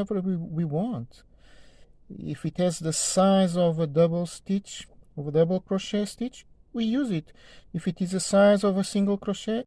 whatever we, we want. If it has the size of a double stitch, of a double crochet stitch, we use it. If it is the size of a single crochet,